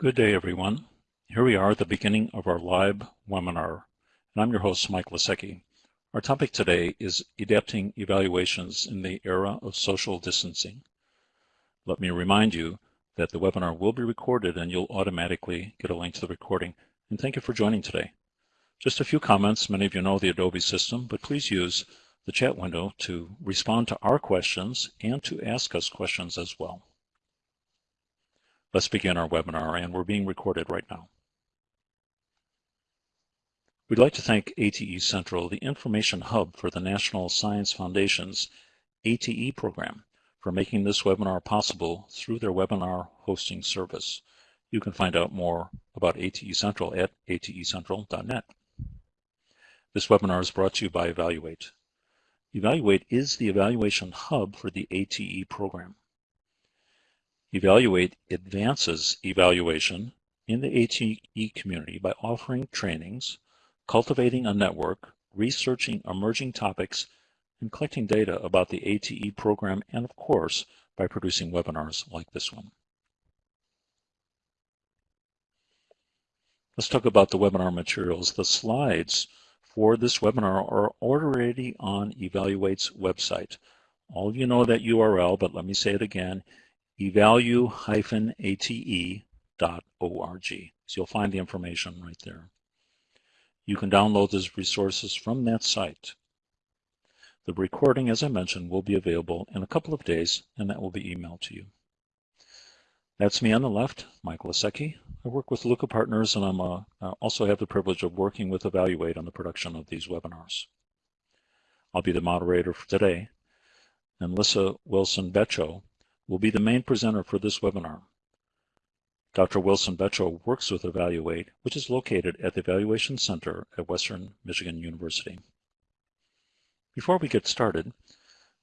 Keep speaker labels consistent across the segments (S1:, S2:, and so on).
S1: Good day, everyone. Here we are at the beginning of our live webinar, and I'm your host, Mike Lesiecki. Our topic today is adapting evaluations in the era of social distancing. Let me remind you that the webinar will be recorded and you'll automatically get a link to the recording. And thank you for joining today. Just a few comments. Many of you know the Adobe system, but please use the chat window to respond to our questions and to ask us questions as well. Let's begin our webinar, and we're being recorded right now. We'd like to thank ATE Central, the information hub for the National Science Foundation's ATE program, for making this webinar possible through their webinar hosting service. You can find out more about ATE Central at atecentral.net. This webinar is brought to you by Evaluate. Evaluate is the evaluation hub for the ATE program. Evaluate advances evaluation in the ATE community by offering trainings, cultivating a network, researching emerging topics, and collecting data about the ATE program, and of course, by producing webinars like this one. Let's talk about the webinar materials. The slides for this webinar are already on Evaluate's website. All of you know that URL, but let me say it again, evalu-ate.org. So you'll find the information right there. You can download those resources from that site. The recording, as I mentioned, will be available in a couple of days, and that will be emailed to you. That's me on the left, Michael Lesiecki. I work with Luka Partners, and I'm a, I also have the privilege of working with Evaluate on the production of these webinars. I'll be the moderator for today, and Lyssa Wilson-Becho will be the main presenter for this webinar. Dr. Wilson Becho works with Evaluate, which is located at the Evaluation Center at Western Michigan University. Before we get started,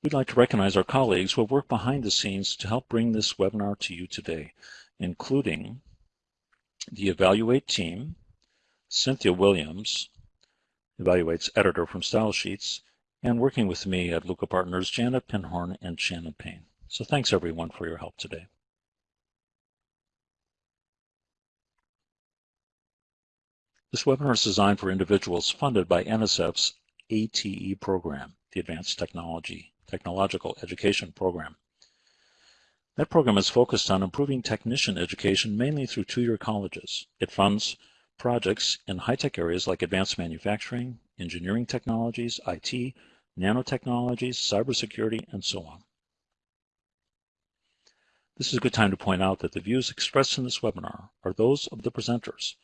S1: we'd like to recognize our colleagues who have worked behind the scenes to help bring this webinar to you today, including the Evaluate team, Cynthia Williams, Evaluate's editor from Style Sheets, and working with me at Luka Partners, Janet Pinhorn and Shannon Payne. So thanks everyone for your help today. This webinar is designed for individuals funded by NSF's ATE program, the Advanced Technology Technological Education Program. That program is focused on improving technician education mainly through two-year colleges. It funds projects in high-tech areas like advanced manufacturing, engineering technologies, IT, nanotechnologies, cybersecurity, and so on. This is a good time to point out that the views expressed in this webinar are those of the presenters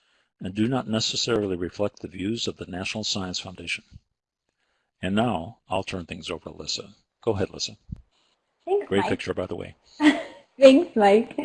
S1: and do not necessarily reflect the views of the National Science Foundation. And now I'll turn things over to Lyssa. Go ahead, Lyssa.
S2: Thanks,
S1: Great
S2: Mike.
S1: picture, by the way.
S2: Thanks, Mike.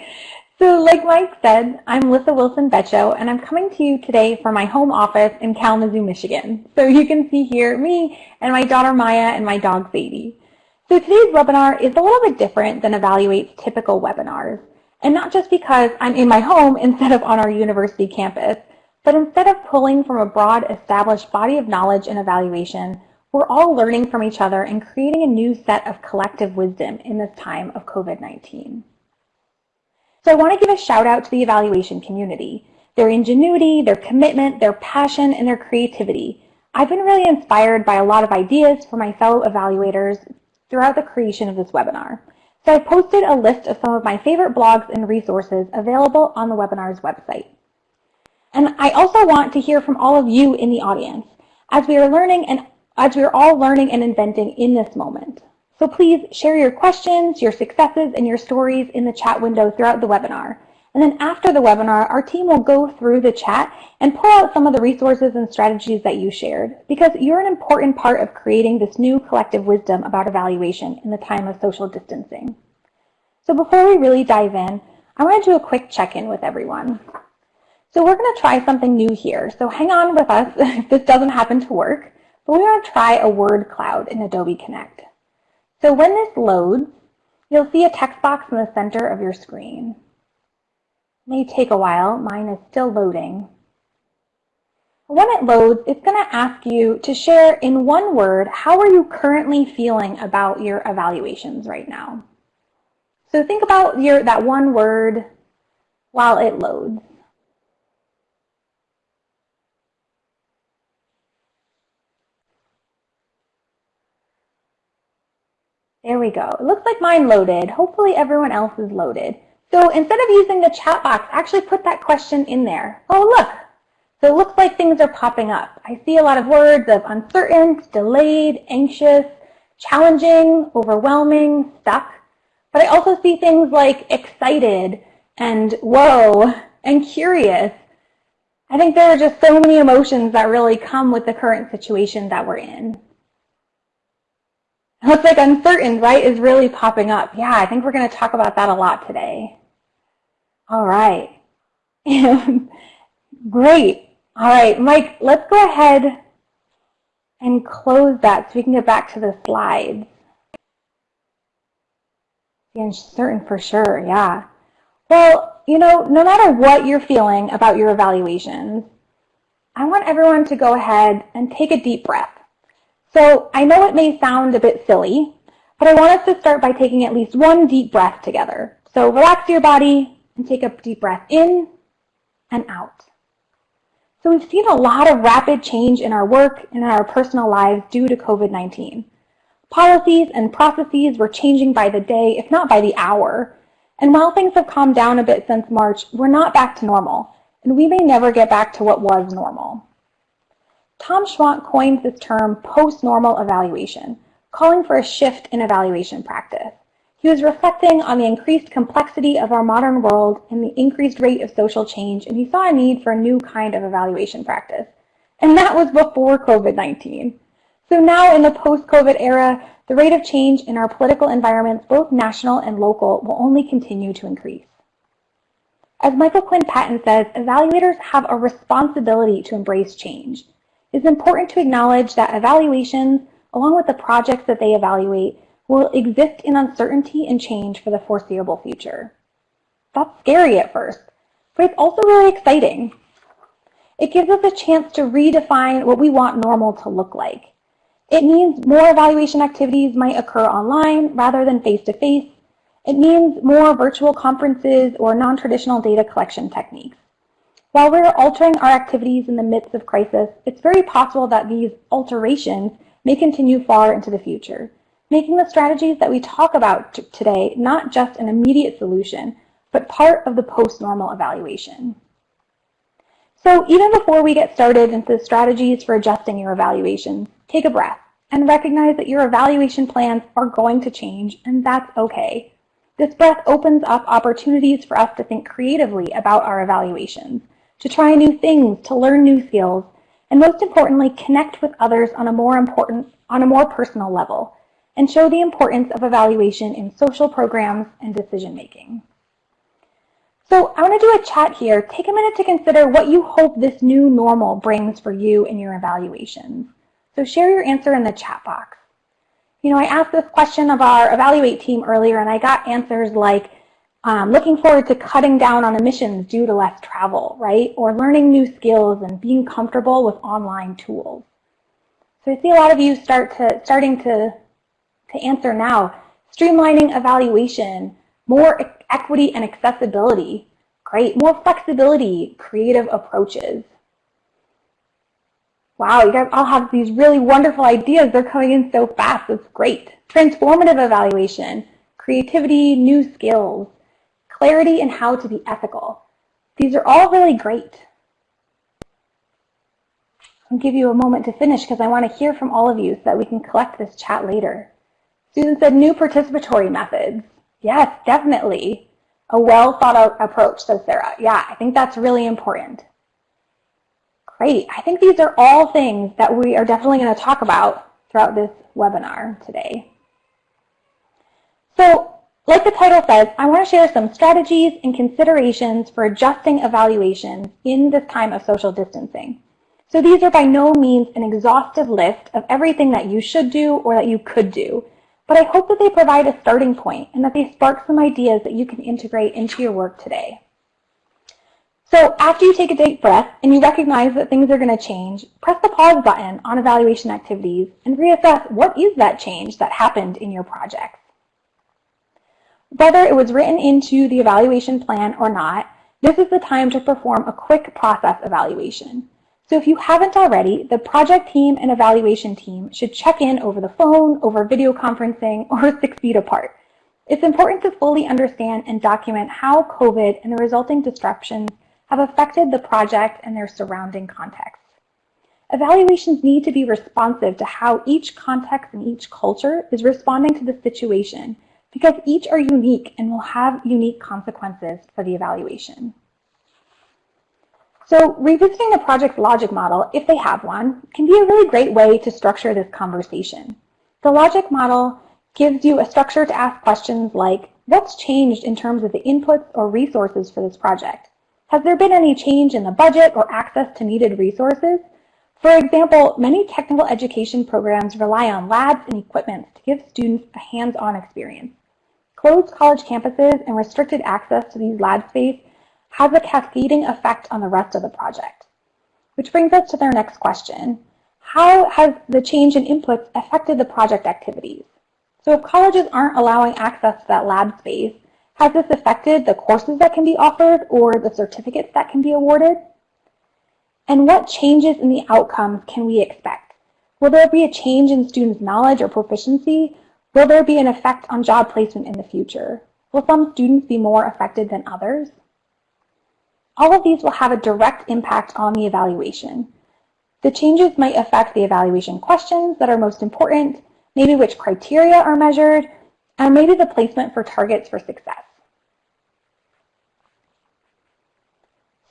S2: So like Mike said, I'm Lyssa Wilson Becho, and I'm coming to you today from my home office in Kalamazoo, Michigan. So you can see here me and my daughter Maya and my dog Sadie. So today's webinar is a little bit different than Evaluate's typical webinars. And not just because I'm in my home instead of on our university campus, but instead of pulling from a broad established body of knowledge and evaluation, we're all learning from each other and creating a new set of collective wisdom in this time of COVID-19. So I want to give a shout out to the evaluation community. Their ingenuity, their commitment, their passion, and their creativity. I've been really inspired by a lot of ideas from my fellow evaluators throughout the creation of this webinar. So I posted a list of some of my favorite blogs and resources available on the webinar's website. And I also want to hear from all of you in the audience as we are learning and as we are all learning and inventing in this moment. So please share your questions, your successes, and your stories in the chat window throughout the webinar. And then after the webinar, our team will go through the chat and pull out some of the resources and strategies that you shared because you're an important part of creating this new collective wisdom about evaluation in the time of social distancing. So before we really dive in, I want to do a quick check-in with everyone. So we're going to try something new here. So hang on with us if this doesn't happen to work, but we're going to try a word cloud in Adobe Connect. So when this loads, you'll see a text box in the center of your screen may take a while. Mine is still loading. When it loads, it's going to ask you to share in one word, how are you currently feeling about your evaluations right now? So think about your that one word while it loads. There we go. It looks like mine loaded. Hopefully everyone else is loaded. So instead of using the chat box, actually put that question in there. Oh, look. So it looks like things are popping up. I see a lot of words of uncertain, delayed, anxious, challenging, overwhelming, stuck. But I also see things like excited and whoa and curious. I think there are just so many emotions that really come with the current situation that we're in. Looks like uncertain, right, is really popping up. Yeah, I think we're going to talk about that a lot today. All right. Great. All right, Mike, let's go ahead and close that so we can get back to the slides. The uncertain for sure, yeah. Well, you know, no matter what you're feeling about your evaluations, I want everyone to go ahead and take a deep breath. So I know it may sound a bit silly, but I want us to start by taking at least one deep breath together. So relax your body and take a deep breath in and out. So we've seen a lot of rapid change in our work and in our personal lives due to COVID-19. Policies and processes were changing by the day, if not by the hour. And while things have calmed down a bit since March, we're not back to normal, and we may never get back to what was normal. Tom Schwandt coined this term post-normal evaluation, calling for a shift in evaluation practice. He was reflecting on the increased complexity of our modern world and the increased rate of social change, and he saw a need for a new kind of evaluation practice. And that was before COVID-19. So now in the post-COVID era, the rate of change in our political environments, both national and local, will only continue to increase. As Michael Quinn Patton says, evaluators have a responsibility to embrace change. It's important to acknowledge that evaluations, along with the projects that they evaluate, will exist in uncertainty and change for the foreseeable future. That's scary at first, but it's also really exciting. It gives us a chance to redefine what we want normal to look like. It means more evaluation activities might occur online rather than face-to-face. -face. It means more virtual conferences or non-traditional data collection techniques. While we're altering our activities in the midst of crisis, it's very possible that these alterations may continue far into the future, making the strategies that we talk about today not just an immediate solution, but part of the post-normal evaluation. So even before we get started into strategies for adjusting your evaluation, take a breath and recognize that your evaluation plans are going to change, and that's okay. This breath opens up opportunities for us to think creatively about our evaluations to try new things, to learn new skills, and most importantly, connect with others on a more important, on a more personal level, and show the importance of evaluation in social programs and decision making. So I want to do a chat here. Take a minute to consider what you hope this new normal brings for you in your evaluations. So share your answer in the chat box. You know, I asked this question of our Evaluate team earlier, and I got answers like, um, looking forward to cutting down on emissions due to less travel, right? Or learning new skills and being comfortable with online tools. So I see a lot of you start to starting to, to answer now. Streamlining evaluation, more equity and accessibility, great. More flexibility, creative approaches. Wow, you guys all have these really wonderful ideas. They're coming in so fast. It's great. Transformative evaluation, creativity, new skills clarity and how to be ethical. These are all really great. I'll give you a moment to finish because I want to hear from all of you so that we can collect this chat later. Susan said new participatory methods. Yes, definitely. A well thought out approach, says Sarah. Yeah, I think that's really important. Great. I think these are all things that we are definitely going to talk about throughout this webinar today. So like the title says, I want to share some strategies and considerations for adjusting evaluations in this time of social distancing. So these are by no means an exhaustive list of everything that you should do or that you could do, but I hope that they provide a starting point and that they spark some ideas that you can integrate into your work today. So after you take a deep breath and you recognize that things are going to change, press the pause button on evaluation activities and reassess what is that change that happened in your projects. Whether it was written into the evaluation plan or not, this is the time to perform a quick process evaluation. So if you haven't already, the project team and evaluation team should check in over the phone, over video conferencing, or six feet apart. It's important to fully understand and document how COVID and the resulting disruptions have affected the project and their surrounding context. Evaluations need to be responsive to how each context and each culture is responding to the situation because each are unique and will have unique consequences for the evaluation. So revisiting the project's logic model, if they have one, can be a really great way to structure this conversation. The logic model gives you a structure to ask questions like, what's changed in terms of the inputs or resources for this project? Has there been any change in the budget or access to needed resources? For example, many technical education programs rely on labs and equipment to give students a hands-on experience. Closed college campuses and restricted access to these lab space has a cascading effect on the rest of the project. Which brings us to their next question. How has the change in inputs affected the project activities? So if colleges aren't allowing access to that lab space, has this affected the courses that can be offered or the certificates that can be awarded? And what changes in the outcomes can we expect? Will there be a change in students' knowledge or proficiency? Will there be an effect on job placement in the future? Will some students be more affected than others? All of these will have a direct impact on the evaluation. The changes might affect the evaluation questions that are most important, maybe which criteria are measured, and maybe the placement for targets for success.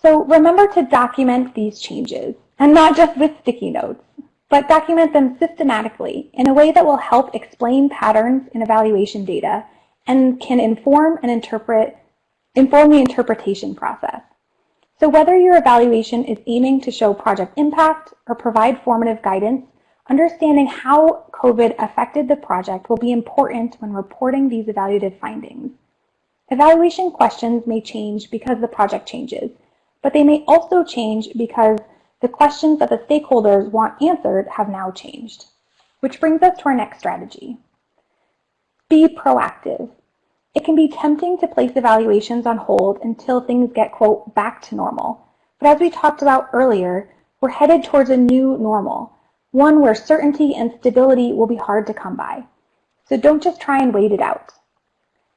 S2: So remember to document these changes, and not just with sticky notes, but document them systematically in a way that will help explain patterns in evaluation data and can inform and interpret, inform the interpretation process. So whether your evaluation is aiming to show project impact or provide formative guidance, understanding how COVID affected the project will be important when reporting these evaluative findings. Evaluation questions may change because the project changes, but they may also change because the questions that the stakeholders want answered have now changed. Which brings us to our next strategy. Be proactive. It can be tempting to place evaluations on hold until things get, quote, back to normal. But as we talked about earlier, we're headed towards a new normal, one where certainty and stability will be hard to come by. So don't just try and wait it out.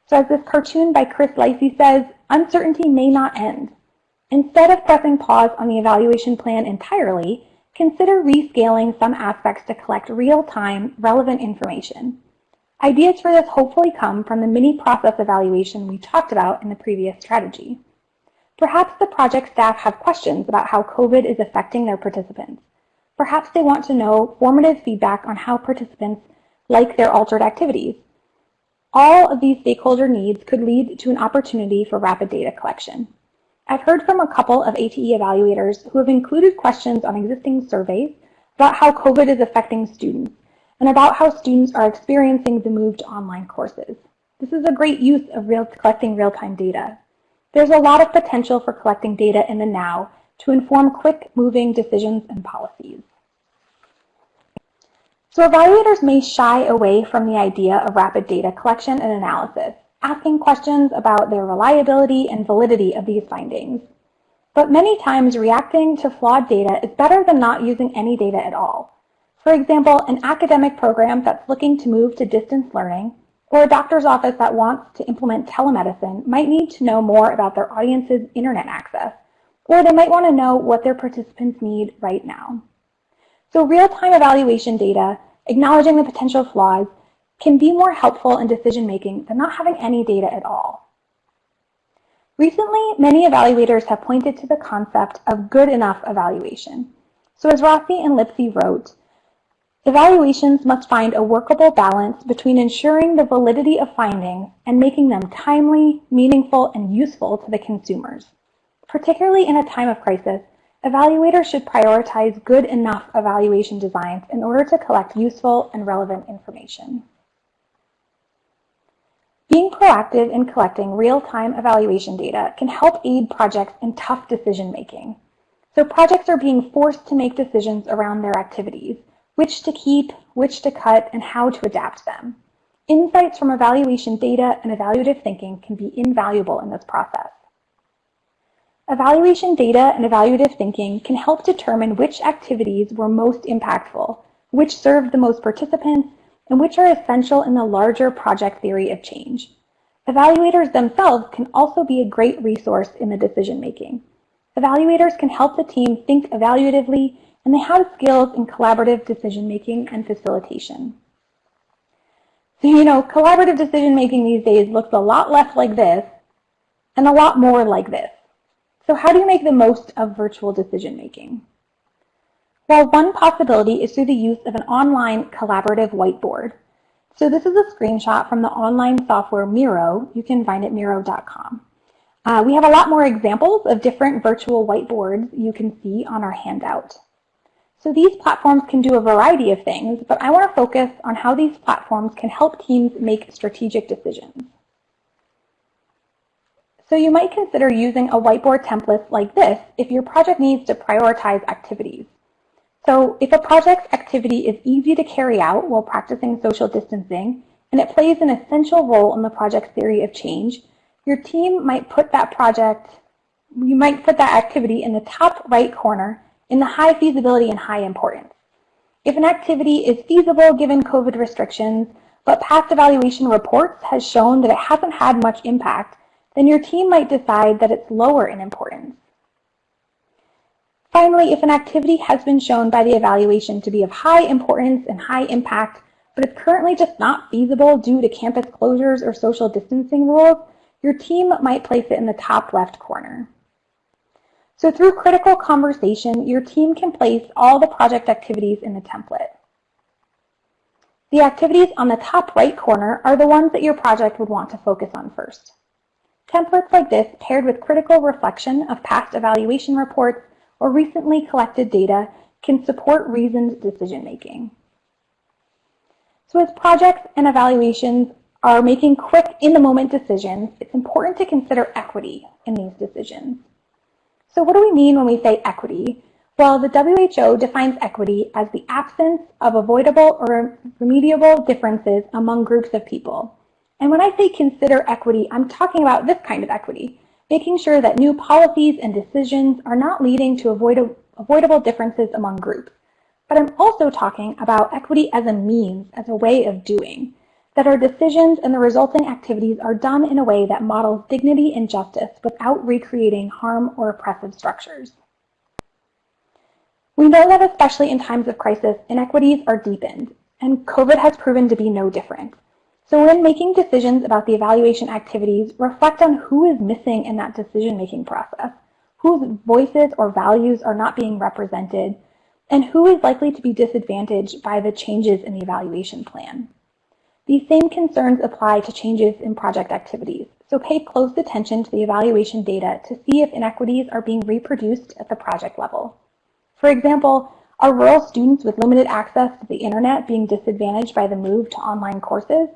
S2: So as this cartoon by Chris Lysy says, uncertainty may not end. Instead of pressing pause on the evaluation plan entirely, consider rescaling some aspects to collect real-time, relevant information. Ideas for this hopefully come from the mini process evaluation we talked about in the previous strategy. Perhaps the project staff have questions about how COVID is affecting their participants. Perhaps they want to know formative feedback on how participants like their altered activities. All of these stakeholder needs could lead to an opportunity for rapid data collection. I've heard from a couple of ATE evaluators who have included questions on existing surveys about how COVID is affecting students and about how students are experiencing the move to online courses. This is a great use of real, collecting real-time data. There's a lot of potential for collecting data in the now to inform quick-moving decisions and policies. So evaluators may shy away from the idea of rapid data collection and analysis, asking questions about the reliability and validity of these findings. But many times reacting to flawed data is better than not using any data at all. For example, an academic program that's looking to move to distance learning or a doctor's office that wants to implement telemedicine might need to know more about their audience's internet access, or they might want to know what their participants need right now. So real-time evaluation data, acknowledging the potential flaws, can be more helpful in decision-making than not having any data at all. Recently, many evaluators have pointed to the concept of good enough evaluation. So as Rossi and Lipsey wrote, Evaluations must find a workable balance between ensuring the validity of findings and making them timely, meaningful, and useful to the consumers. Particularly in a time of crisis, evaluators should prioritize good enough evaluation designs in order to collect useful and relevant information. Being proactive in collecting real-time evaluation data can help aid projects in tough decision-making. So projects are being forced to make decisions around their activities, which to keep, which to cut, and how to adapt them. Insights from evaluation data and evaluative thinking can be invaluable in this process. Evaluation data and evaluative thinking can help determine which activities were most impactful, which served the most participants, and which are essential in the larger project theory of change. Evaluators themselves can also be a great resource in the decision making. Evaluators can help the team think evaluatively, and they have skills in collaborative decision making and facilitation. So, you know, collaborative decision making these days looks a lot less like this and a lot more like this. So how do you make the most of virtual decision making? Well, one possibility is through the use of an online collaborative whiteboard. So this is a screenshot from the online software Miro. You can find it miro.com. Uh, we have a lot more examples of different virtual whiteboards you can see on our handout. So these platforms can do a variety of things, but I want to focus on how these platforms can help teams make strategic decisions. So you might consider using a whiteboard template like this if your project needs to prioritize activities. So if a project's activity is easy to carry out while practicing social distancing, and it plays an essential role in the project's theory of change, your team might put that project, you might put that activity in the top right corner in the high feasibility and high importance. If an activity is feasible given COVID restrictions, but past evaluation reports has shown that it hasn't had much impact, then your team might decide that it's lower in importance. Finally, if an activity has been shown by the evaluation to be of high importance and high impact, but it's currently just not feasible due to campus closures or social distancing rules, your team might place it in the top left corner. So through critical conversation, your team can place all the project activities in the template. The activities on the top right corner are the ones that your project would want to focus on first. Templates like this, paired with critical reflection of past evaluation reports or recently collected data, can support reasoned decision making. So as projects and evaluations are making quick, in-the-moment decisions, it's important to consider equity in these decisions. So what do we mean when we say equity? Well, the WHO defines equity as the absence of avoidable or remediable differences among groups of people. And when I say consider equity, I'm talking about this kind of equity, making sure that new policies and decisions are not leading to avoid avoidable differences among groups. But I'm also talking about equity as a means, as a way of doing, that our decisions and the resulting activities are done in a way that models dignity and justice without recreating harm or oppressive structures. We know that especially in times of crisis, inequities are deepened, and COVID has proven to be no different. So when making decisions about the evaluation activities, reflect on who is missing in that decision-making process, whose voices or values are not being represented, and who is likely to be disadvantaged by the changes in the evaluation plan. These same concerns apply to changes in project activities, so pay close attention to the evaluation data to see if inequities are being reproduced at the project level. For example, are rural students with limited access to the internet being disadvantaged by the move to online courses?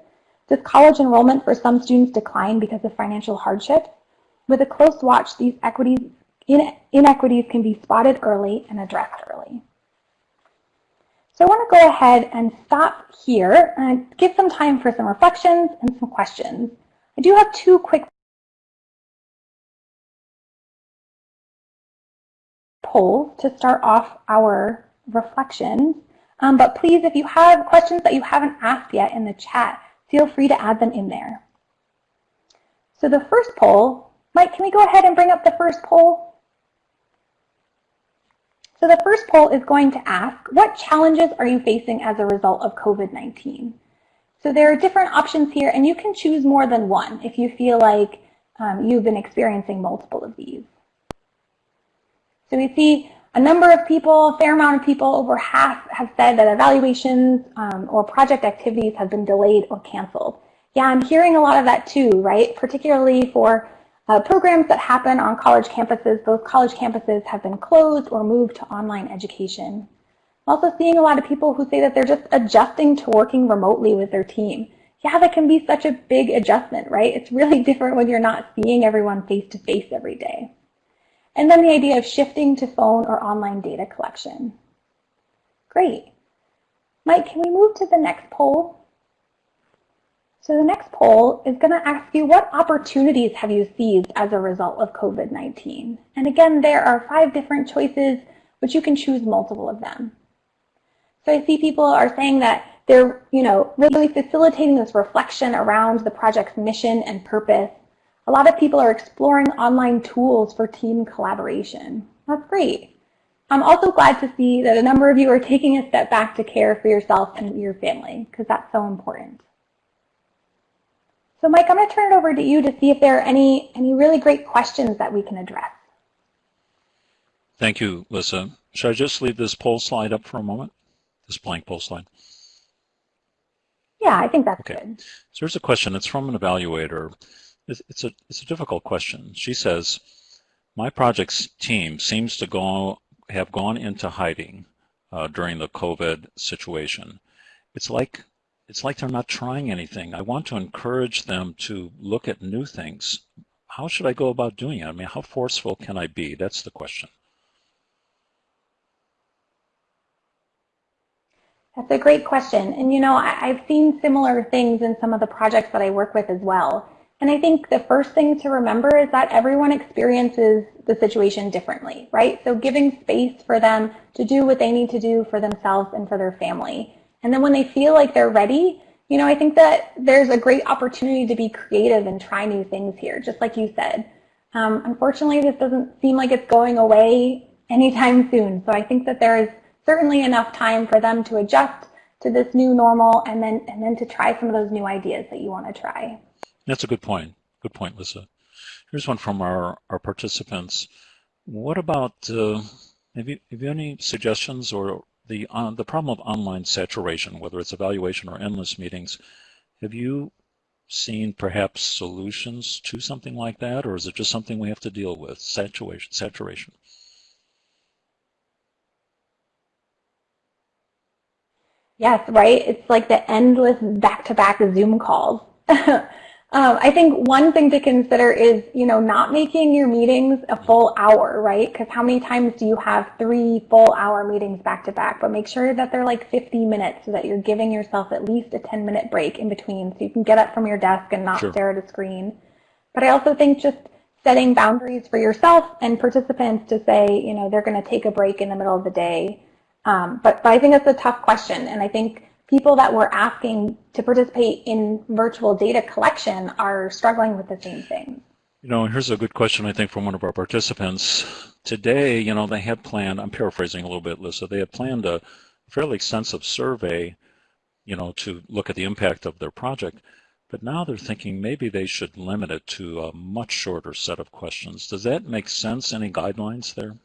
S2: Does college enrollment for some students decline because of financial hardship? With a close watch, these equities, inequities can be spotted early and addressed early. So I want to go ahead and stop here and give some time for some reflections and some questions. I do have two quick polls to start off our reflections. Um, but please, if you have questions that you haven't asked yet in the chat, feel free to add them in there. So the first poll, Mike, can we go ahead and bring up the first poll? So the first poll is going to ask, what challenges are you facing as a result of COVID-19? So there are different options here, and you can choose more than one if you feel like um, you've been experiencing multiple of these. So we see a number of people, a fair amount of people, over half have said that evaluations um, or project activities have been delayed or canceled. Yeah, I'm hearing a lot of that too, right? Particularly for uh, programs that happen on college campuses. Those college campuses have been closed or moved to online education. I'm also seeing a lot of people who say that they're just adjusting to working remotely with their team. Yeah, that can be such a big adjustment, right? It's really different when you're not seeing everyone face to face every day. And then the idea of shifting to phone or online data collection. Great. Mike, can we move to the next poll? So the next poll is going to ask you what opportunities have you seized as a result of COVID-19? And again, there are five different choices, but you can choose multiple of them. So I see people are saying that they're, you know, really facilitating this reflection around the project's mission and purpose. A lot of people are exploring online tools for team collaboration. That's great. I'm also glad to see that a number of you are taking a step back to care for yourself and your family, because that's so important. So Mike, I'm going to turn it over to you to see if there are any, any really great questions that we can address.
S1: Thank you, Lisa. Should I just leave this poll slide up for a moment? This blank poll slide?
S2: Yeah, I think that's
S1: okay.
S2: good.
S1: So here's a question. It's from an evaluator. It's a, it's a difficult question. She says, my project's team seems to go, have gone into hiding uh, during the COVID situation. It's like it's like they're not trying anything. I want to encourage them to look at new things. How should I go about doing it? I mean, how forceful can I be? That's the question.
S2: That's a great question. And you know, I, have seen similar things in some of the projects that I work with as well. And I think the first thing to remember is that everyone experiences the situation differently, right? So giving space for them to do what they need to do for themselves and for their family. And then when they feel like they're ready, you know, I think that there's a great opportunity to be creative and try new things here, just like you said. Um, unfortunately, this doesn't seem like it's going away anytime soon. So I think that there is certainly enough time for them to adjust to this new normal and then and then to try some of those new ideas that you want to try.
S1: That's a good point. Good point, Lisa. Here's one from our, our participants. What about, uh, have, you, have you any suggestions or the, uh, the problem of online saturation, whether it's evaluation or endless meetings, have you seen perhaps solutions to something like that, or is it just something we have to deal with, saturation? saturation?
S2: Yes, right? It's like the endless back-to-back -back Zoom calls. um, I think one thing to consider is, you know, not making your meetings a full hour, right? Because how many times do you have three full hour meetings back to back? But make sure that they're like 50 minutes so that you're giving yourself at least a 10 minute break in between so you can get up from your desk and not sure. stare at a screen. But I also think just setting boundaries for yourself and participants to say, you know, they're going to take a break in the middle of the day um, but, but I think it's a tough question. And I think people that we're asking to participate in virtual data collection are struggling with the same thing.
S1: You know, here's a good question, I think, from one of our participants. Today, you know, they had planned, I'm paraphrasing a little bit, Lisa, they had planned a fairly extensive survey, you know, to look at the impact of their project. But now they're thinking maybe they should limit it to a much shorter set of questions. Does that make sense? Any guidelines there?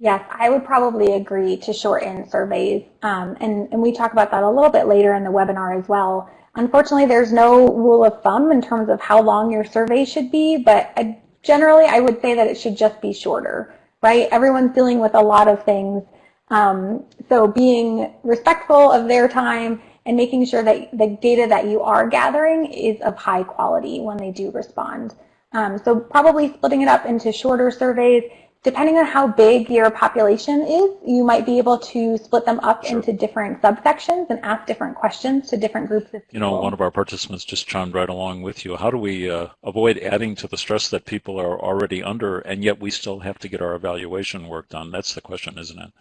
S2: Yes, I would probably agree to shorten surveys. Um, and, and we talk about that a little bit later in the webinar as well. Unfortunately, there's no rule of thumb in terms of how long your survey should be, but I, generally I would say that it should just be shorter, right? Everyone's dealing with a lot of things. Um, so being respectful of their time and making sure that the data that you are gathering is of high quality when they do respond. Um, so probably splitting it up into shorter surveys depending on how big your population is, you might be able to split them up sure. into different subsections and ask different questions to different groups of people.
S1: You know, one of our participants just chimed right along with you. How do we uh, avoid adding to the stress that people are already under, and yet we still have to get our evaluation work done? That's the question, isn't it?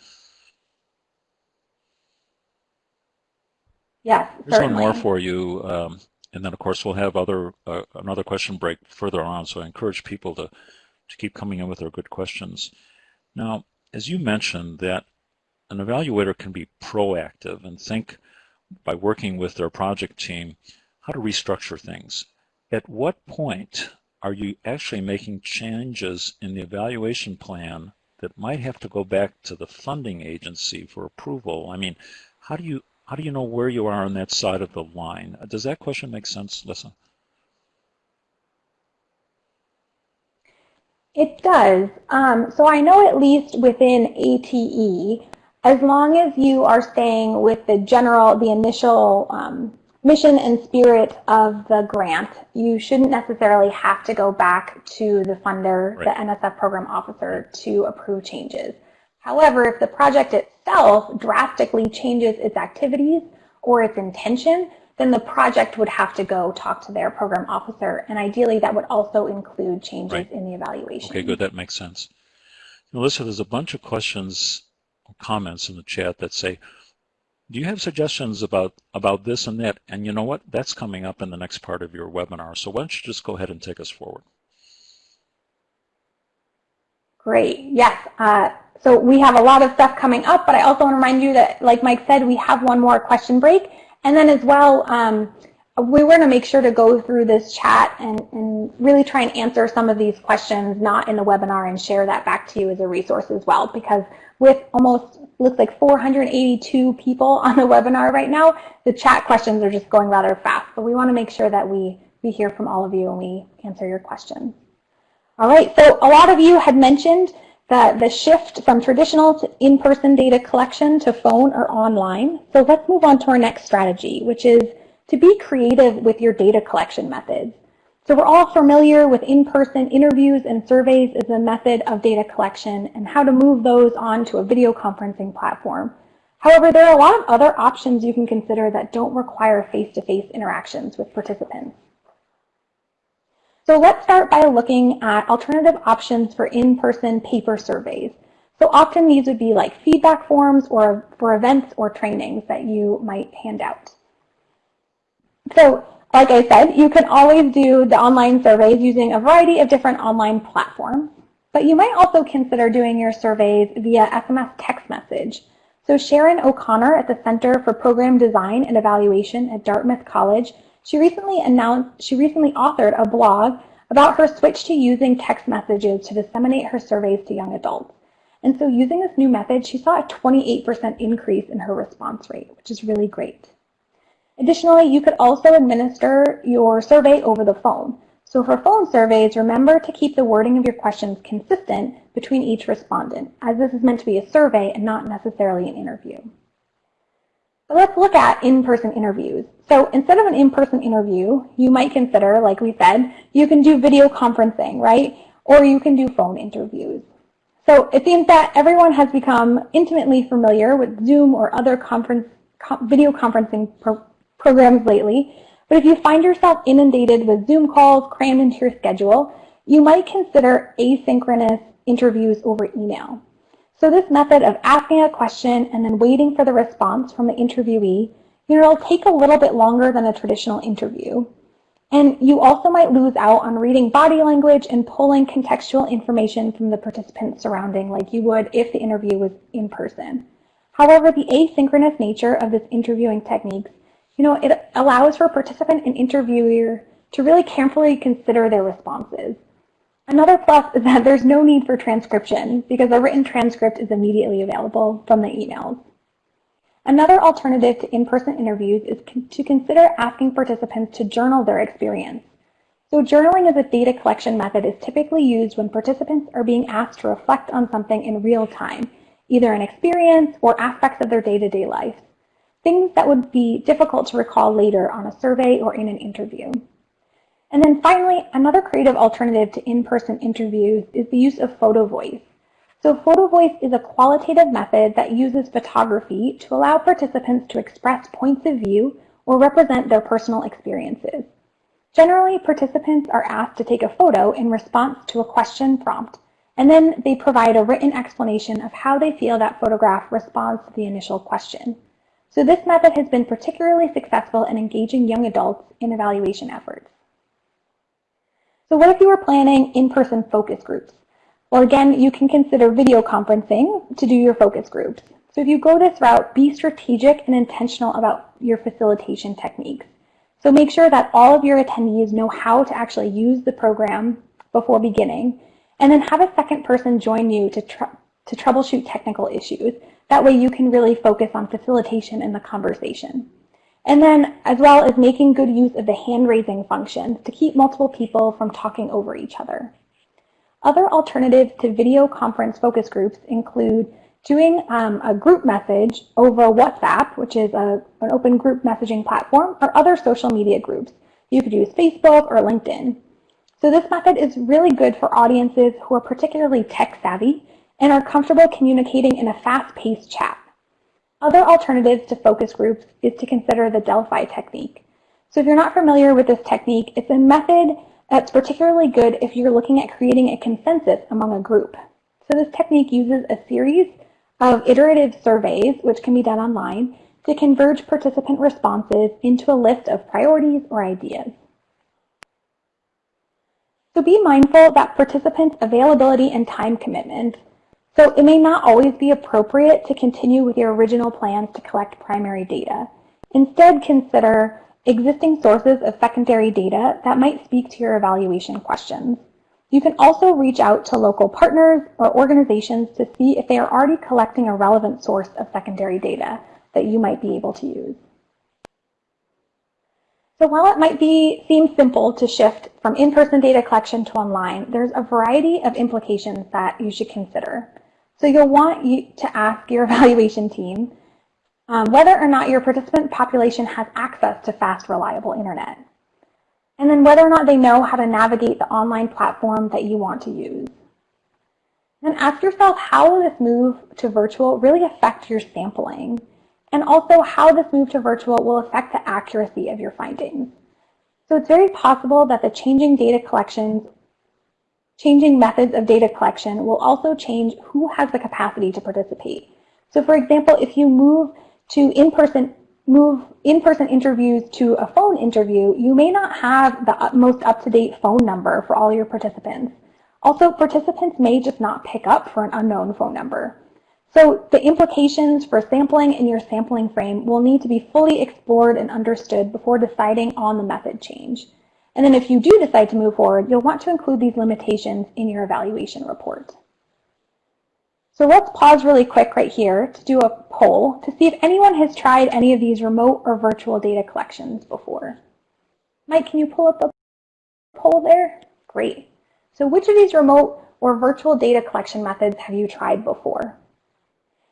S2: Yes,
S1: Here's certainly. one more for you. Um, and then, of course, we'll have other uh, another question break further on. So I encourage people to to keep coming in with their good questions. Now, as you mentioned, that an evaluator can be proactive and think by working with their project team how to restructure things. At what point are you actually making changes in the evaluation plan that might have to go back to the funding agency for approval? I mean, how do you how do you know where you are on that side of the line? Does that question make sense, Lyssa?
S2: It does. Um, so I know at least within ATE, as long as you are staying with the general, the initial um, mission and spirit of the grant, you shouldn't necessarily have to go back to the funder, right. the NSF program officer, to approve changes. However, if the project itself drastically changes its activities or its intention, then the project would have to go talk to their program officer. And ideally, that would also include changes
S1: Right.
S2: in the evaluation.
S1: Okay, good. That makes sense. Melissa, there's a bunch of questions or comments in the chat that say, do you have suggestions about, about this and that? And you know what? That's coming up in the next part of your webinar. So why don't you just go ahead and take us forward?
S2: Great. Yes. Uh, so we have a lot of stuff coming up, but I also want to remind you that, like Mike said, we have one more question break. And then as well, um, we want to make sure to go through this chat and, and really try and answer some of these questions not in the webinar and share that back to you as a resource as well. Because with almost, looks like 482 people on the webinar right now, the chat questions are just going rather fast. But we want to make sure that we, we hear from all of you and we answer your questions. All right, so a lot of you had mentioned that the shift from traditional in-person data collection to phone or online. So let's move on to our next strategy, which is to be creative with your data collection methods. So we're all familiar with in-person interviews and surveys as a method of data collection and how to move those onto a video conferencing platform. However, there are a lot of other options you can consider that don't require face-to-face -face interactions with participants. So let's start by looking at alternative options for in-person paper surveys. So often these would be like feedback forms or for events or trainings that you might hand out. So like I said, you can always do the online surveys using a variety of different online platforms, but you might also consider doing your surveys via SMS text message. So Sharon O'Connor at the Center for Program Design and Evaluation at Dartmouth College she recently announced, she recently authored a blog about her switch to using text messages to disseminate her surveys to young adults. And so using this new method, she saw a 28% increase in her response rate, which is really great. Additionally, you could also administer your survey over the phone. So for phone surveys, remember to keep the wording of your questions consistent between each respondent, as this is meant to be a survey and not necessarily an interview. Let's look at in-person interviews. So instead of an in-person interview, you might consider, like we said, you can do video conferencing, right? Or you can do phone interviews. So it seems that everyone has become intimately familiar with Zoom or other conference, video conferencing pro programs lately. But if you find yourself inundated with Zoom calls crammed into your schedule, you might consider asynchronous interviews over email. So this method of asking a question and then waiting for the response from the interviewee, you know, it'll take a little bit longer than a traditional interview. And you also might lose out on reading body language and pulling contextual information from the participants surrounding like you would if the interview was in person. However, the asynchronous nature of this interviewing techniques, you know, it allows for participant and interviewer to really carefully consider their responses. Another plus is that there's no need for transcription because a written transcript is immediately available from the emails. Another alternative to in-person interviews is to consider asking participants to journal their experience. So journaling as a data collection method is typically used when participants are being asked to reflect on something in real time, either an experience or aspects of their day-to-day -day life, things that would be difficult to recall later on a survey or in an interview. And then finally, another creative alternative to in-person interviews is the use of photo voice. So photo voice is a qualitative method that uses photography to allow participants to express points of view or represent their personal experiences. Generally, participants are asked to take a photo in response to a question prompt, and then they provide a written explanation of how they feel that photograph responds to the initial question. So this method has been particularly successful in engaging young adults in evaluation efforts. So what if you were planning in-person focus groups? Well, again, you can consider video conferencing to do your focus groups. So if you go this route, be strategic and intentional about your facilitation techniques. So make sure that all of your attendees know how to actually use the program before beginning, and then have a second person join you to, tr to troubleshoot technical issues. That way you can really focus on facilitation in the conversation. And then as well as making good use of the hand raising function to keep multiple people from talking over each other. Other alternatives to video conference focus groups include doing um, a group message over WhatsApp, which is a, an open group messaging platform, or other social media groups. You could use Facebook or LinkedIn. So this method is really good for audiences who are particularly tech savvy and are comfortable communicating in a fast-paced chat. Other alternatives to focus groups is to consider the Delphi technique. So if you're not familiar with this technique, it's a method that's particularly good if you're looking at creating a consensus among a group. So this technique uses a series of iterative surveys, which can be done online, to converge participant responses into a list of priorities or ideas. So be mindful that participants' availability and time commitments. So it may not always be appropriate to continue with your original plans to collect primary data. Instead, consider existing sources of secondary data that might speak to your evaluation questions. You can also reach out to local partners or organizations to see if they are already collecting a relevant source of secondary data that you might be able to use. So while it might be seem simple to shift from in-person data collection to online, there's a variety of implications that you should consider. So you'll want you to ask your evaluation team um, whether or not your participant population has access to fast, reliable internet. And then whether or not they know how to navigate the online platform that you want to use. Then ask yourself how will this move to virtual really affect your sampling? And also how this move to virtual will affect the accuracy of your findings. So it's very possible that the changing data collections, changing methods of data collection will also change who has the capacity to participate. So for example, if you move to in-person move in-person interviews to a phone interview, you may not have the most up-to-date phone number for all your participants. Also, participants may just not pick up for an unknown phone number. So the implications for sampling in your sampling frame will need to be fully explored and understood before deciding on the method change. And then if you do decide to move forward, you'll want to include these limitations in your evaluation report. So let's pause really quick right here to do a poll to see if anyone has tried any of these remote or virtual data collections before. Mike, can you pull up the poll there? Great. So which of these remote or virtual data collection methods have you tried before?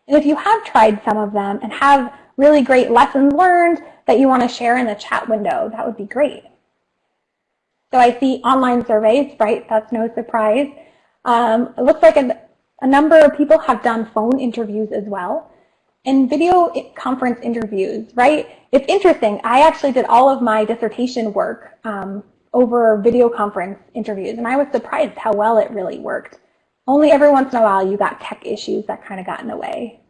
S2: And if you have tried some of them and have really great lessons learned that you want to share in the chat window, that would be great. So I see online surveys, right? That's no surprise. Um, it looks like a, a number of people have done phone interviews as well. And video conference interviews, right? It's interesting. I actually did all of my dissertation work um, over video conference interviews, and I was surprised how well it really worked. Only every once in a while you got tech issues that kind of got in the way.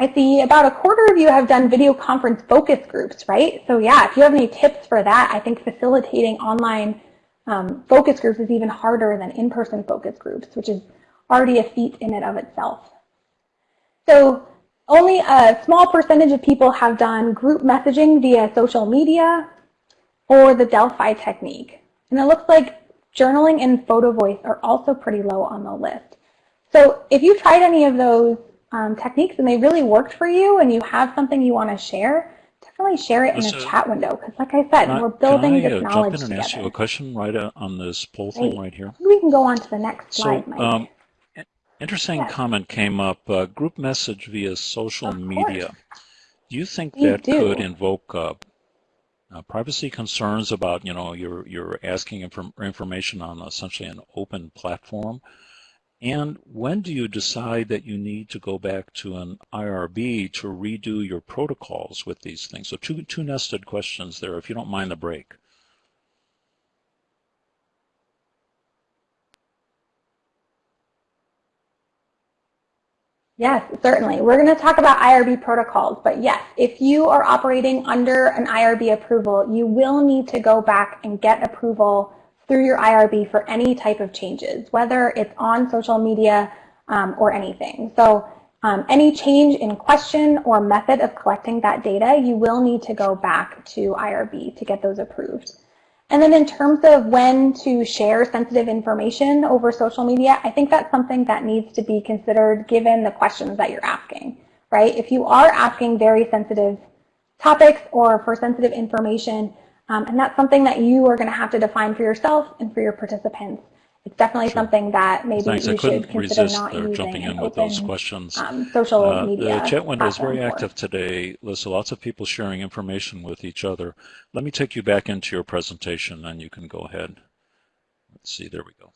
S2: I see about a quarter of you have done video conference focus groups, right? So yeah, if you have any tips for that, I think facilitating online um, focus groups is even harder than in-person focus groups, which is already a feat in and of itself. So only a small percentage of people have done group messaging via social media or the Delphi technique. And it looks like journaling and photo voice are also pretty low on the list. So if you tried any of those um, techniques and they really worked for you and you have something you want to share, definitely share it in a chat window. Because like I said,
S1: I,
S2: we're building
S1: can I,
S2: this
S1: uh,
S2: knowledge
S1: jump in and
S2: together.
S1: ask you a question right uh, on this poll thing right here?
S2: We can go on to the next slide,
S1: So,
S2: Mike.
S1: um, interesting
S2: Yes.
S1: comment came up, uh, group message via social
S2: Of course.
S1: media. Do you think
S2: We
S1: that
S2: do.
S1: could invoke uh, uh, privacy concerns about, you know, you're, you're asking inform information on essentially an open platform? And when do you decide that you need to go back to an IRB to redo your protocols with these things? So two, two nested questions there, if you don't mind the break.
S2: Yes, certainly. We're going to talk about IRB protocols, but yes, if you are operating under an IRB approval, you will need to go back and get approval through your IRB for any type of changes, whether it's on social media um, or anything. So um, any change in question or method of collecting that data, you will need to go back to IRB to get those approved. And then in terms of when to share sensitive information over social media, I think that's something that needs to be considered given the questions that you're asking, right? If you are asking very sensitive topics or for sensitive information, um, and that's something that you are going to have to define for yourself and for your participants. It's definitely
S1: Sure.
S2: something that maybe
S1: Thanks. I
S2: you
S1: couldn't
S2: should consider
S1: resist
S2: not
S1: uh,
S2: using
S1: jumping in with those
S2: open
S1: questions.
S2: um, social
S1: Uh,
S2: media
S1: the chat window is very active today. Lyssa, lots of people sharing information with each other. Let me take you back into your presentation and you can go ahead. Let's see, there we go.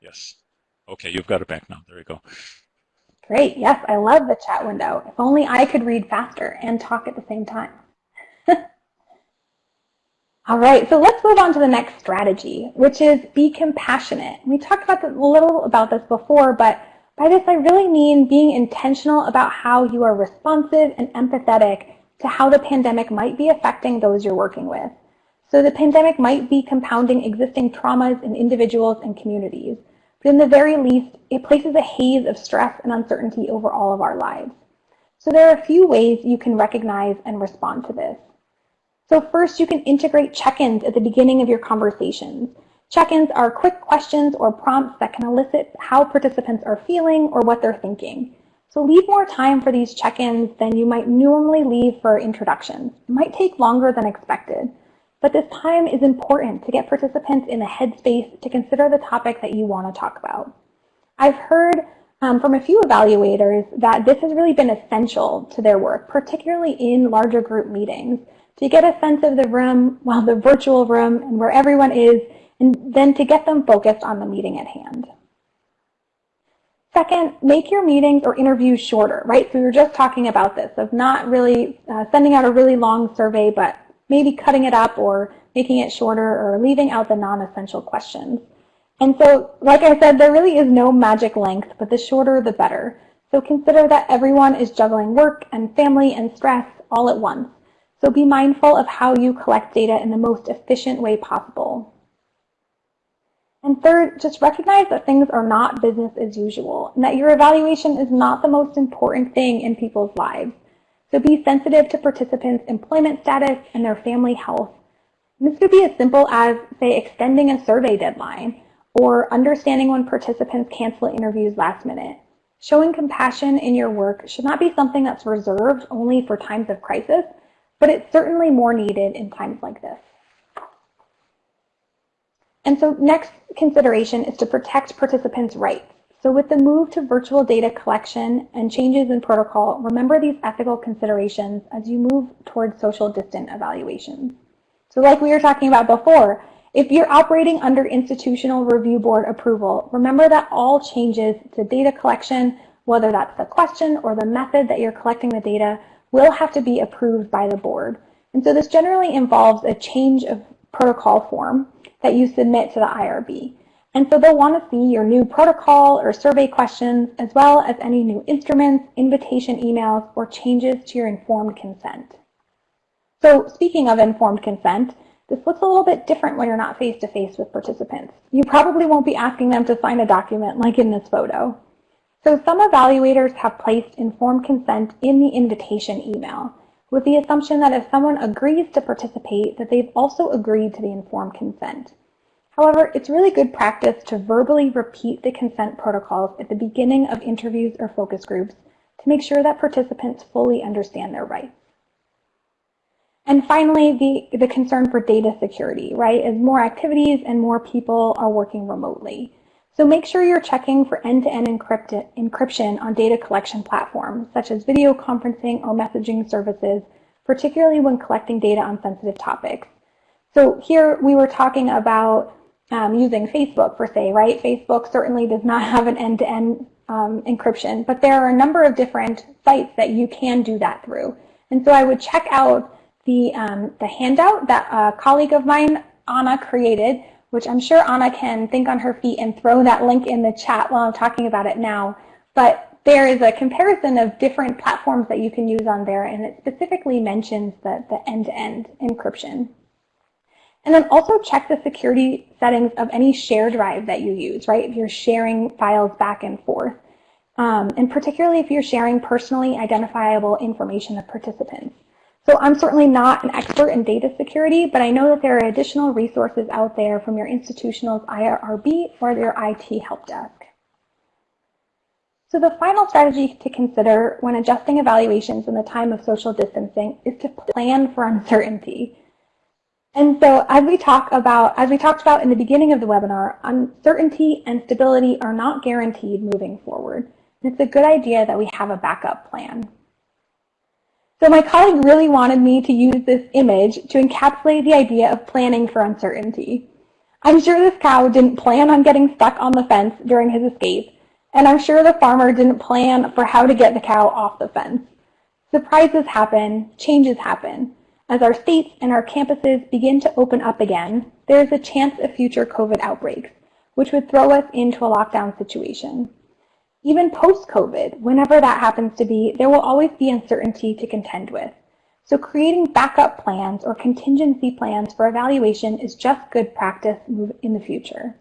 S1: Yes. Okay, you've got it back now. There you go.
S2: Great. Yes, I love the chat window. If only I could read faster and talk at the same time. All right, so let's move on to the next strategy, which is be compassionate. We talked about a little about this before, but by this I really mean being intentional about how you are responsive and empathetic to how the pandemic might be affecting those you're working with. So the pandemic might be compounding existing traumas in individuals and communities, but in the very least, it places a haze of stress and uncertainty over all of our lives. So there are a few ways you can recognize and respond to this. So first, you can integrate check-ins at the beginning of your conversations. Check-ins are quick questions or prompts that can elicit how participants are feeling or what they're thinking. So leave more time for these check-ins than you might normally leave for introductions. It might take longer than expected, but this time is important to get participants in the headspace to consider the topic that you want to talk about. I've heard um, from a few evaluators that this has really been essential to their work, particularly in larger group meetings to get a sense of the room, well, the virtual room and where everyone is, and then to get them focused on the meeting at hand. Second, make your meetings or interviews shorter, right? So we were just talking about this, of not really uh, sending out a really long survey, but maybe cutting it up or making it shorter or leaving out the non-essential questions. And so, like I said, there really is no magic length, but the shorter the better. So consider that everyone is juggling work and family and stress all at once. So be mindful of how you collect data in the most efficient way possible. And third, just recognize that things are not business as usual and that your evaluation is not the most important thing in people's lives. So be sensitive to participants' employment status and their family health. And this could be as simple as, say, extending a survey deadline or understanding when participants cancel interviews last minute. Showing compassion in your work should not be something that's reserved only for times of crisis, but it's certainly more needed in times like this. And so next consideration is to protect participants' rights. So with the move to virtual data collection and changes in protocol, remember these ethical considerations as you move towards social distant evaluations. So like we were talking about before, if you're operating under institutional review board approval, remember that all changes to data collection, whether that's the question or the method that you're collecting the data, will have to be approved by the board. And so this generally involves a change of protocol form that you submit to the IRB. And so they'll want to see your new protocol or survey questions, as well as any new instruments, invitation emails, or changes to your informed consent. So speaking of informed consent, this looks a little bit different when you're not face-to-face -face with participants. You probably won't be asking them to sign a document like in this photo. So some evaluators have placed informed consent in the invitation email with the assumption that if someone agrees to participate, that they've also agreed to the informed consent. However, it's really good practice to verbally repeat the consent protocols at the beginning of interviews or focus groups to make sure that participants fully understand their rights. And finally, the, the concern for data security, right? As more activities and more people are working remotely. So make sure you're checking for end-to-end -end encryption on data collection platforms, such as video conferencing or messaging services, particularly when collecting data on sensitive topics. So here we were talking about um, using Facebook for say, right? Facebook certainly does not have an end-to-end -end, um, encryption, but there are a number of different sites that you can do that through. And so I would check out the, um, the handout that a colleague of mine, Anna, created which I'm sure Anna can think on her feet and throw that link in the chat while I'm talking about it now. But there is a comparison of different platforms that you can use on there, and it specifically mentions the, the end-to-end -end encryption. And then also check the security settings of any share drive that you use, right? If you're sharing files back and forth. Um, and particularly if you're sharing personally identifiable information of participants. So I'm certainly not an expert in data security, but I know that there are additional resources out there from your institutional's IRB or your IT help desk. So the final strategy to consider when adjusting evaluations in the time of social distancing is to plan for uncertainty. And so as we talk about, as we talked about in the beginning of the webinar, uncertainty and stability are not guaranteed moving forward. it's a good idea that we have a backup plan. So my colleague really wanted me to use this image to encapsulate the idea of planning for uncertainty. I'm sure this cow didn't plan on getting stuck on the fence during his escape, and I'm sure the farmer didn't plan for how to get the cow off the fence. Surprises happen, changes happen. As our states and our campuses begin to open up again, there is a chance of future COVID outbreaks, which would throw us into a lockdown situation. Even post-COVID, whenever that happens to be, there will always be uncertainty to contend with. So creating backup plans or contingency plans for evaluation is just good practice in the future.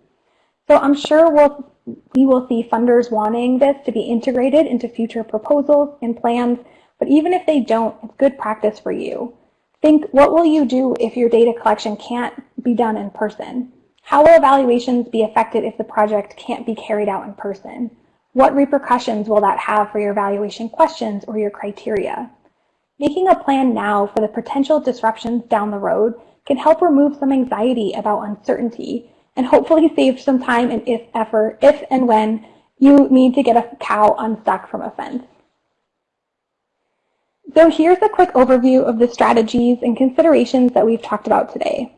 S2: So I'm sure we'll, we will see funders wanting this to be integrated into future proposals and plans, but even if they don't, it's good practice for you. Think, what will you do if your data collection can't be done in person? How will evaluations be affected if the project can't be carried out in person? What repercussions will that have for your evaluation questions or your criteria? Making a plan now for the potential disruptions down the road can help remove some anxiety about uncertainty and hopefully save some time and if effort if and when you need to get a cow unstuck from a fence. So here's a quick overview of the strategies and considerations that we've talked about today.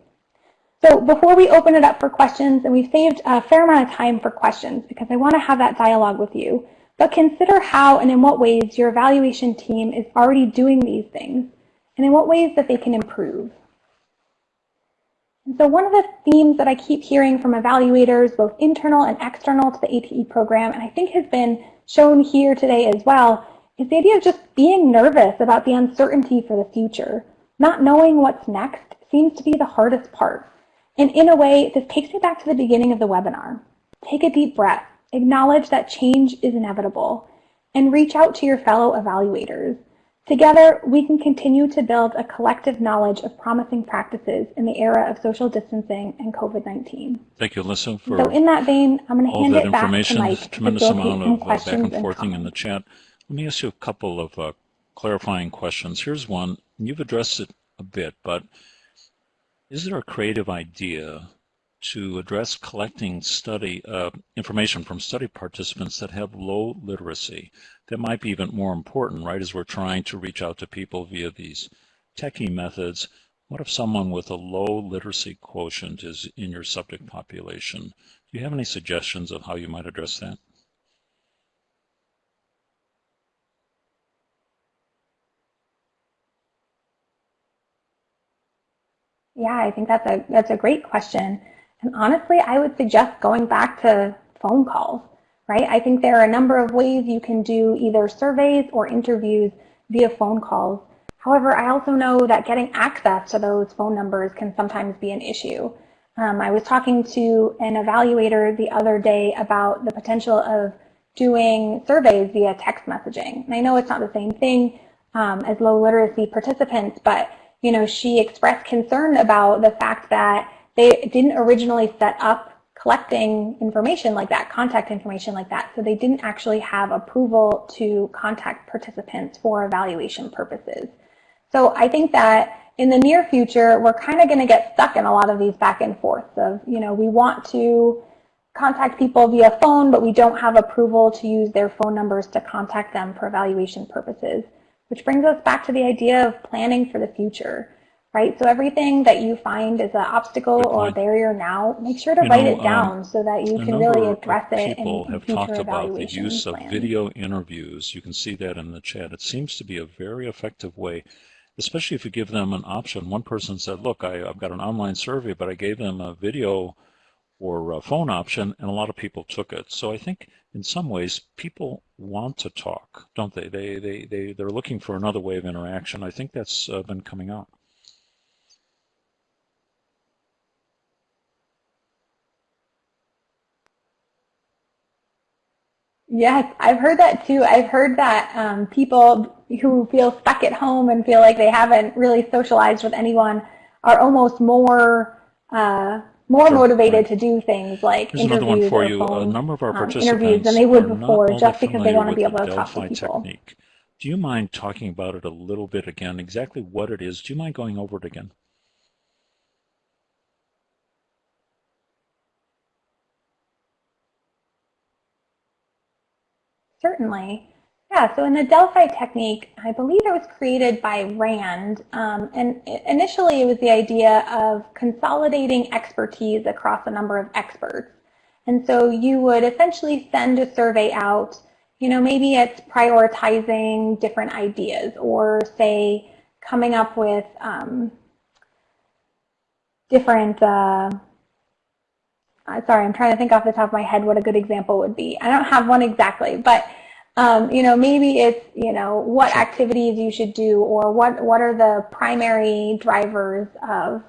S2: So before we open it up for questions, and we've saved a fair amount of time for questions because I want to have that dialogue with you, but consider how and in what ways your evaluation team is already doing these things and in what ways that they can improve. So one of the themes that I keep hearing from evaluators, both internal and external to the ATE program, and I think has been shown here today as well, is the idea of just being nervous about the uncertainty for the future. Not knowing what's next seems to be the hardest part. And in a way, this takes me back to the beginning of the webinar. Take a deep breath, acknowledge that change is inevitable, and reach out to your fellow evaluators. Together, we can continue to build a collective knowledge of promising practices in the era of social distancing and COVID-19.
S1: Thank you, Alyssa, for
S2: so in that vein, I'm going to hand it back
S1: information.
S2: to Mike
S1: tremendous
S2: to
S1: amount of uh, back and forthing in the chat. Let me ask you a couple of uh, clarifying questions. Here's one. You've addressed it a bit, but is there a creative idea to address collecting study uh, information from study participants that have low literacy? That might be even more important, right, as we're trying to reach out to people via these techie methods. What if someone with a low literacy quotient is in your subject population? Do you have any suggestions of how you might address that?
S2: Yeah, I think that's a that's a great question. And honestly, I would suggest going back to phone calls, right? I think there are a number of ways you can do either surveys or interviews via phone calls. However, I also know that getting access to those phone numbers can sometimes be an issue. Um, I was talking to an evaluator the other day about the potential of doing surveys via text messaging. And I know it's not the same thing um, as low literacy participants, but you know, she expressed concern about the fact that they didn't originally set up collecting information like that, contact information like that. So they didn't actually have approval to contact participants for evaluation purposes. So I think that in the near future, we're kind of going to get stuck in a lot of these back and forths of, you know, we want to contact people via phone, but we don't have approval to use their phone numbers to contact them for evaluation purposes. Which brings us back to the idea of planning for the future, right? So everything that you find is an obstacle or a barrier now, make sure to
S1: You
S2: write
S1: know,
S2: it down
S1: um,
S2: so that you can really address it in,
S1: people
S2: in
S1: have talked about the use of video interviews. You can see that in the chat. It seems to be a very effective way, especially if you give them an option. One person said, look, I, I've got an online survey, but I gave them a video or phone option, and a lot of people took it. So I think in some ways people want to talk, don't they? They, they, they, they're looking for another way of interaction. I think that's uh, been coming out.
S2: Yes, I've heard that too. I've heard that um, people who feel stuck at home and feel like they haven't really socialized with anyone are almost more uh, more
S1: Sure,
S2: motivated
S1: right.
S2: to do things like
S1: Here's another
S2: interviews
S1: one for
S2: or
S1: you. A
S2: phone
S1: number of our
S2: um,
S1: participants
S2: interviews than they would before, just because they want to be able to talk to people.
S1: technique. Do you mind talking about it a little bit again? Exactly what it is? Do you mind going over it again?
S2: Certainly. Yeah, so in the Delphi technique, I believe it was created by Rand, um, and initially it was the idea of consolidating expertise across a number of experts. And so you would essentially send a survey out, you know, maybe it's prioritizing different ideas or say coming up with um, different, uh, sorry, I'm trying to think off the top of my head what a good example would be. I don't have one exactly, but um, you know, maybe it's, you know, what activities you should do or what, what are the primary drivers of,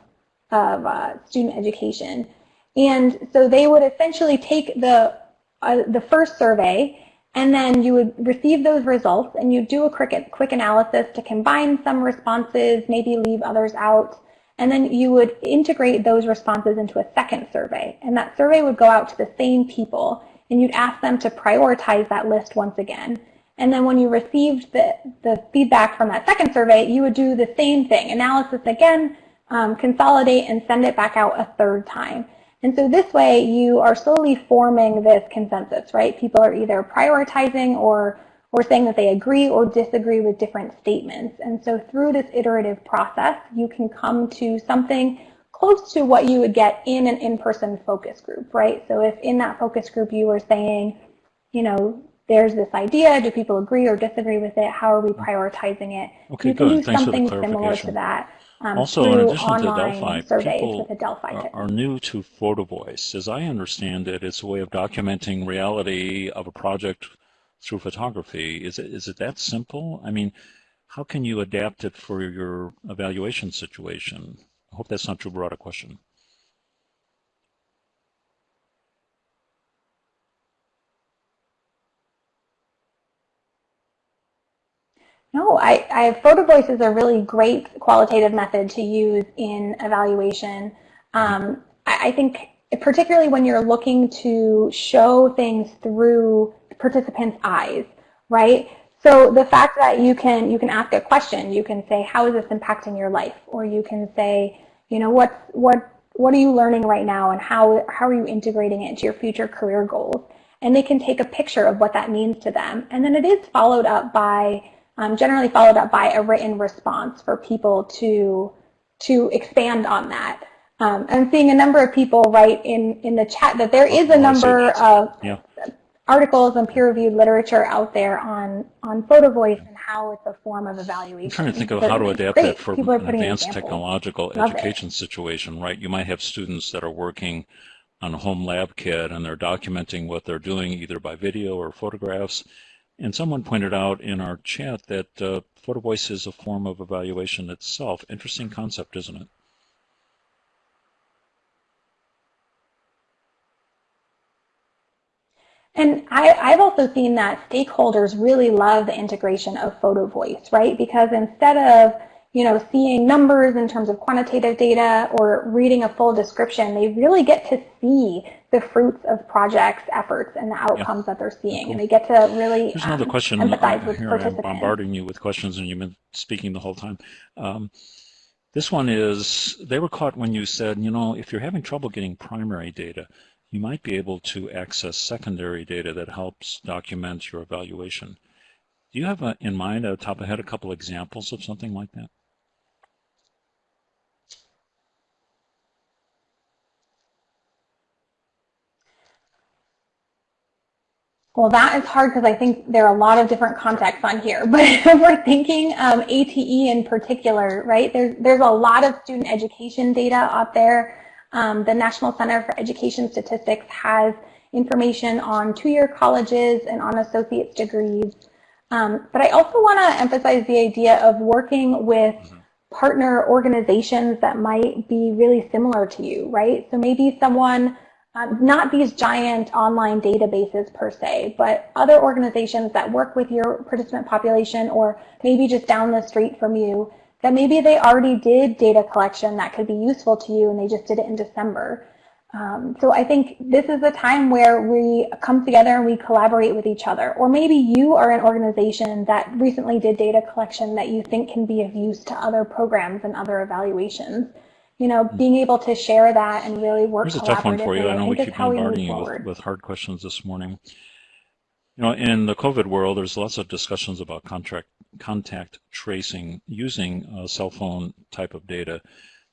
S2: of uh, student education. And so they would essentially take the, uh, the first survey and then you would receive those results and you do a quick, quick analysis to combine some responses, maybe leave others out. And then you would integrate those responses into a second survey. And that survey would go out to the same people and you'd ask them to prioritize that list once again. And then when you received the, the feedback from that second survey, you would do the same thing, analysis again, um, consolidate, and send it back out a third time. And so this way you are slowly forming this consensus, right? People are either prioritizing or, or saying that they agree or disagree with different statements. And so through this iterative process, you can come to something close to what you would get in an in-person focus group, right? So if in that focus group you were saying, you know, there's this idea, do people agree or disagree with it? How are we prioritizing it?
S1: Okay,
S2: you can
S1: good.
S2: do
S1: Thanks
S2: something similar to that. Um,
S1: also, in addition to
S2: online
S1: Delphi,
S2: surveys
S1: people
S2: Delphi
S1: are, are new to PhotoVoice. As I understand it, it's a way of documenting reality of a project through photography. Is it is it that simple? I mean, how can you adapt it for your evaluation situation? I hope that's not too broad a question.
S2: No, I, I PhotoVoice is a really great qualitative method to use in evaluation. Um, I, I think particularly when you're looking to show things through participants' eyes, right? So the fact that you can you can ask a question, you can say, "How is this impacting your life?" Or you can say, "You know, what what what are you learning right now, and how how are you integrating it into your future career goals?" And they can take a picture of what that means to them, and then it is followed up by um, generally followed up by a written response for people to to expand on that. Um, I'm seeing a number of people write in, in the chat that there is a number of
S1: Yeah.
S2: Articles and peer-reviewed literature out there on, on PhotoVoice and how it's a form of evaluation.
S1: I'm trying to think of how to adapt
S2: great.
S1: that for
S2: People
S1: an advanced
S2: examples.
S1: technological
S2: Love it.
S1: education situation, right? You might have students that are working on a home lab kit and they're documenting what they're doing either by video or photographs. And someone pointed out in our chat that uh, photo voice is a form of evaluation itself. Interesting concept, isn't it?
S2: And I, I've also seen that stakeholders really love the integration of photo voice, right? Because instead of you know, seeing numbers in terms of quantitative data or reading a full description, they really get to see the fruits of projects, efforts, and the outcomes that they're seeing.
S1: Cool.
S2: And they get to really
S1: Here's another
S2: um,
S1: question.
S2: empathize
S1: uh,
S2: with
S1: here I am bombarding you with questions, and you've been speaking the whole time. Um, this one is, they were caught when you said, you know, if you're having trouble getting primary data, you might be able to access secondary data that helps document your evaluation. Do you have a, in mind, at the top of head, a couple examples of something like that?
S2: Well, that is hard because I think there are a lot of different contexts on here. But if we're thinking um, ATE in particular, right, there's, there's a lot of student education data out there. Um, the National Center for Education Statistics has information on two-year colleges and on associate's degrees. Um, but I also want to emphasize the idea of working with partner organizations that might be really similar to you, right? So maybe someone um, not these giant online databases per se, but other organizations that work with your participant population or maybe just down the street from you, that maybe they already did data collection that could be useful to you and they just did it in December. Um, so I think this is a time where we come together and we collaborate with each other. Or maybe you are an organization that recently did data collection that you think can be of use to other programs and other evaluations you know, being able to share that and really work
S1: Here's a tough one for you. I know we keep
S2: how we move
S1: bombarding you with, with hard questions this morning. You know, in the COVID world, there's lots of discussions about contract, contact tracing using cell phone type of data.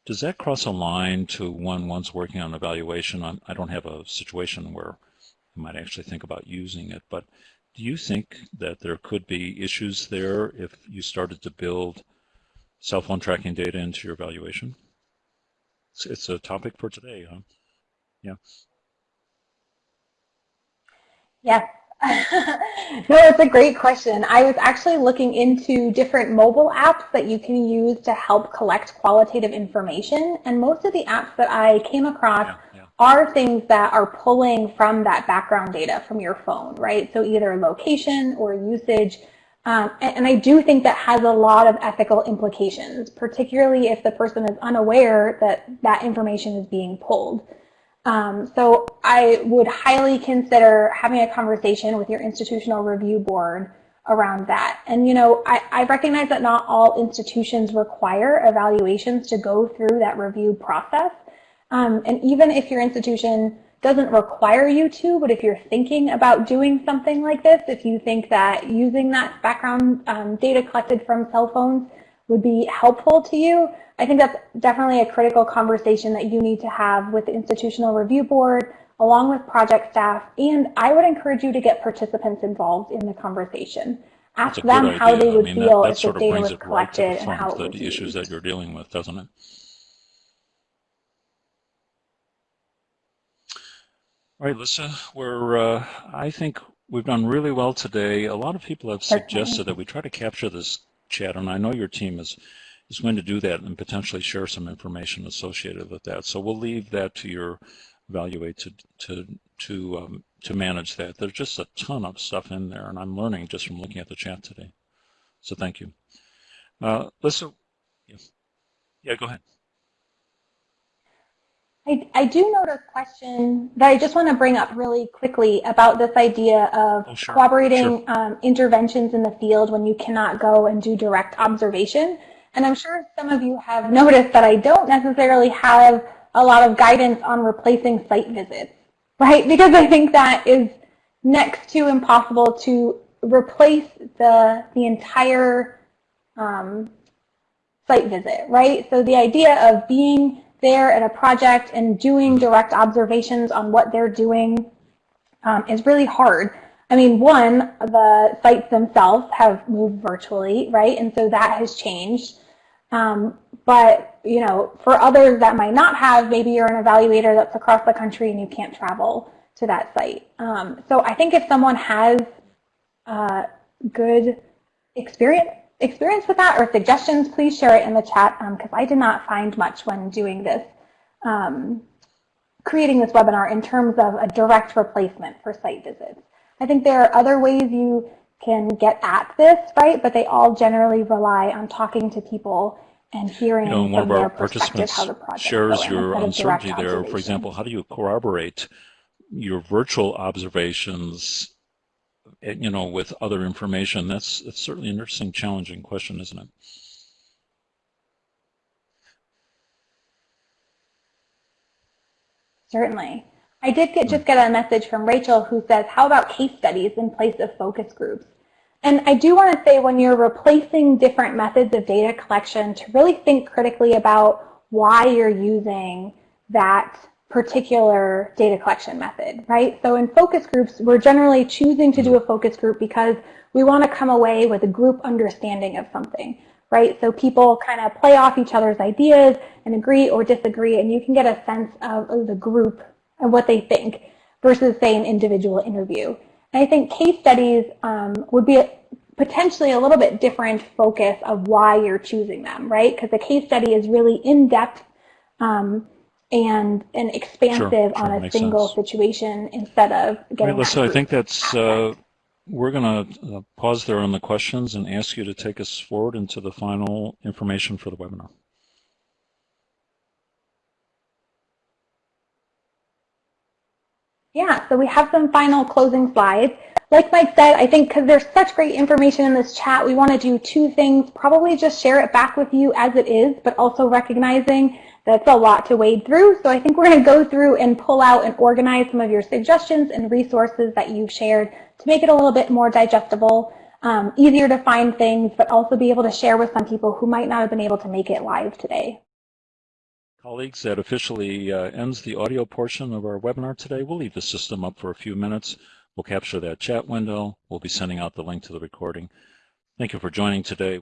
S1: Does that cross a line to when one's working on evaluation? I'm, I do not have a situation where I might actually think about using it, but do you think that there could be issues there if you started to build cell phone tracking data into your evaluation? It's, it's a topic for today, huh? Yeah.
S2: Yes, no, it's a great question. I was actually looking into different mobile apps that you can use to help collect qualitative information. And most of the apps that I came across yeah, yeah. are things that are pulling from that background data from your phone, right? So either location or usage. Um, and, and I do think that has a lot of ethical implications, particularly if the person is unaware that that information is being pulled. Um, so I would highly consider having a conversation with your institutional review board around that. And you know, I, I recognize that not all institutions require evaluations to go through that review process. Um, and even if your institution doesn't require you to, but if you're thinking about doing something like this, if you think that using that background um, data collected from cell phones would be helpful to you, I think that's definitely a critical conversation that you need to have with the institutional review board, along with project staff, and I would encourage you to get participants involved in the conversation. Ask them how they would I mean, feel that, that if the data was collected right and how it
S1: the issues that you're dealing with, doesn't it? All right, Lyssa, we're, uh, I think we've done really well today. A lot of people have suggested that we try to capture this chat, and I know your team is is going to do that and potentially share some information associated with that. So we'll leave that to your evaluate to to to um, to manage that. There's just a ton of stuff in there, and I'm learning just from looking at the chat today. So thank you. Uh, Lyssa, yeah, yeah, go ahead.
S2: I, I do note a question that I just want to bring up really quickly about this idea of oh, sure. cooperating sure. Um, interventions in the field when you cannot go and do direct observation. And I'm sure some of you have noticed that I don't necessarily have a lot of guidance on replacing site visits, right? Because I think that is next to impossible to replace the, the entire um, site visit, right? So the idea of being there at a project and doing direct observations on what they're doing um, is really hard. I mean, one, the sites themselves have moved virtually, right? And so that has changed. Um, but, you know, for others that might not have, maybe you're an evaluator that's across the country and you can't travel to that site. Um, so I think if someone has uh, good experience experience with that or suggestions, please share it in the chat because um, I did not find much when doing this, um, creating this webinar in terms of a direct replacement for site visits. I think there are other ways you can get at this, right? But they all generally rely on talking to people and hearing
S1: you know,
S2: one
S1: of our participants shares your uncertainty there. For example, how do you corroborate your virtual observations, you know, with other information? That's, that's certainly an interesting, challenging question, isn't it?
S2: Certainly. I did get, just get a message from Rachel who says, how about case studies in place of focus groups? And I do want to say when you're replacing different methods of data collection to really think critically about why you're using that particular data collection method, right? So in focus groups, we're generally choosing to do a focus group because we want to come away with a group understanding of something, right? So people kind of play off each other's ideas and agree or disagree, and you can get a sense of the group and what they think versus, say, an individual interview. And I think case studies um, would be a, potentially a little bit different focus of why you're choosing them, right? Because the case study is really in-depth um, and and expansive sure, on a single sense. situation instead of getting.
S1: Right, I think that's. Uh, we're going to uh, pause there on the questions and ask you to take us forward into the final information for the webinar.
S2: Yeah, so we have some final closing slides. Like Mike said, I think because there's such great information in this chat, we want to do two things. Probably just share it back with you as it is, but also recognizing that's a lot to wade through. So I think we're going to go through and pull out and organize some of your suggestions and resources that you've shared to make it a little bit more digestible, um, easier to find things, but also be able to share with some people who might not have been able to make it live today.
S1: Colleagues, that officially uh, ends the audio portion of our webinar today. We'll leave the system up for a few minutes. We'll capture that chat window. We'll be sending out the link to the recording. Thank you for joining today.